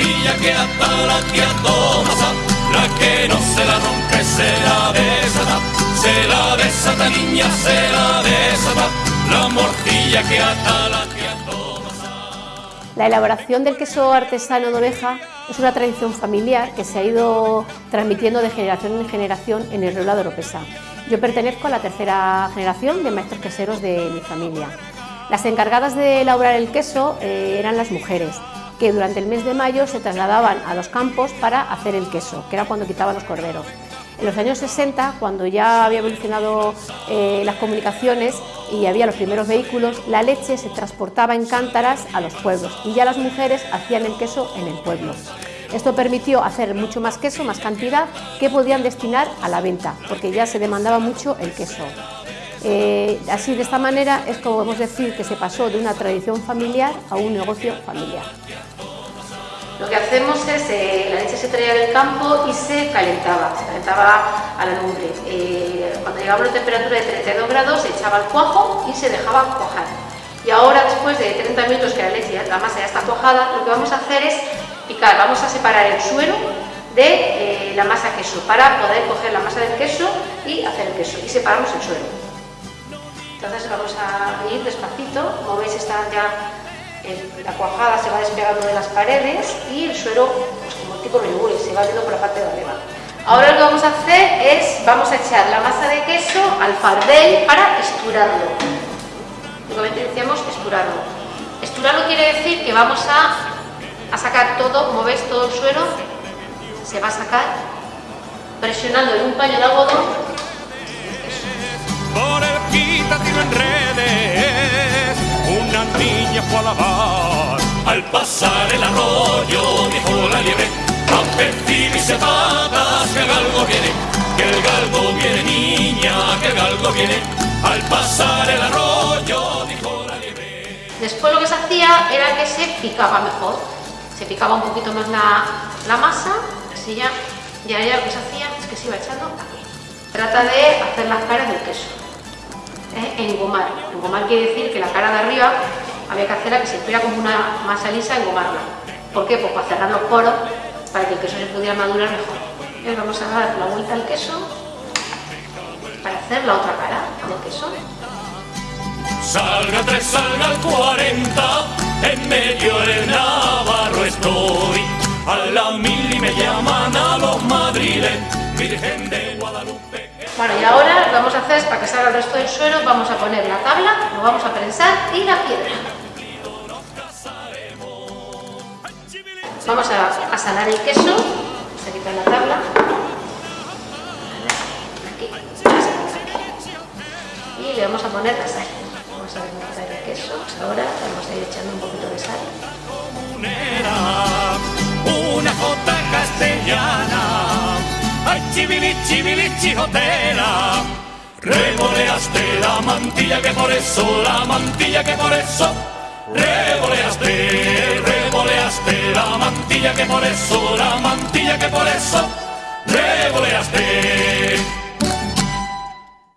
morcilla que ata la tía Tomasa, la que no se la rompe se la desata, se la desata niña, se la desata, la morcilla que ata la tía Tomasa. La elaboración del queso artesano de oveja es una tradición familiar que se ha ido transmitiendo de generación en generación en el Reulado de Oropesa. Yo pertenezco a la tercera generación de maestros queseros de mi familia. Las encargadas de elaborar el queso eh, eran las mujeres, que durante el mes de mayo se trasladaban a los campos para hacer el queso, que era cuando quitaban los corderos. En los años 60, cuando ya había evolucionado eh, las comunicaciones y había los primeros vehículos, la leche se transportaba en cántaras a los pueblos y ya las mujeres hacían el queso en el pueblo. Esto permitió hacer mucho más queso, más cantidad, que podían destinar a la venta, porque ya se demandaba mucho el queso. Eh, así, de esta manera, es como podemos decir que se pasó de una tradición familiar a un negocio familiar. Lo que hacemos es, eh, la leche se traía del campo y se calentaba, se calentaba a la lumbre. Eh, cuando llegaba a una temperatura de 32 grados se echaba el cuajo y se dejaba cuajar. Y ahora, después de 30 minutos que la leche, la masa ya está cuajada, lo que vamos a hacer es picar, vamos a separar el suero de la masa queso para poder coger la masa del queso y hacer el queso y separamos el suero. Entonces vamos a ir despacito, como veis está ya la cuajada se va despegando de las paredes y el suero, pues como tipo yogur, se va viendo por la parte de arriba. Ahora lo que vamos a hacer es, vamos a echar la masa de queso al fardel para esturarlo. Únicamente decíamos esturarlo. Esturarlo quiere decir que vamos a, a sacar todo, como veis, todo el suero se va a sacar presionando en un paño de algodón por fue a lavar. Al pasar el arroyo dijo la liebre, a percibirse patas que el galgo viene, que el galgo viene niña, que el galgo viene. Al pasar el arroyo dijo la liebre. Después lo que se hacía era que se picaba mejor, se picaba un poquito más la, la masa, así ya, ya, ya lo que se hacía es que se iba echando aquí. Trata de hacer las caras del queso engomar. Engomar quiere decir que la cara de arriba había que hacerla que se fuera como una masa lisa, engomarla. ¿Por qué? Pues para cerrar los poros, para que el queso se pudiera madurar mejor. Y vamos a dar la vuelta al queso para hacer la otra cara del queso. Salga 3, salga el 40, en medio del Navarro estoy. A la mil y me llaman a los madriles, Virgen de Guadalupe. Bueno, y ahora lo que vamos a hacer es, para que salga el resto del suero, vamos a poner la tabla, lo vamos a prensar y la piedra. Vamos a, salar el queso, vamos a quitar la tabla. Aquí, y le vamos a poner la sal. Vamos a desmontar el queso, ahora vamos a ir echando un poquito de sal. Una jota castellana ay chivili, chivili, chijotera. Revoleaste la mantilla que por eso, la mantilla que por eso. Revoleaste, revoleaste la mantilla que por eso, la mantilla que por eso. Revoleaste.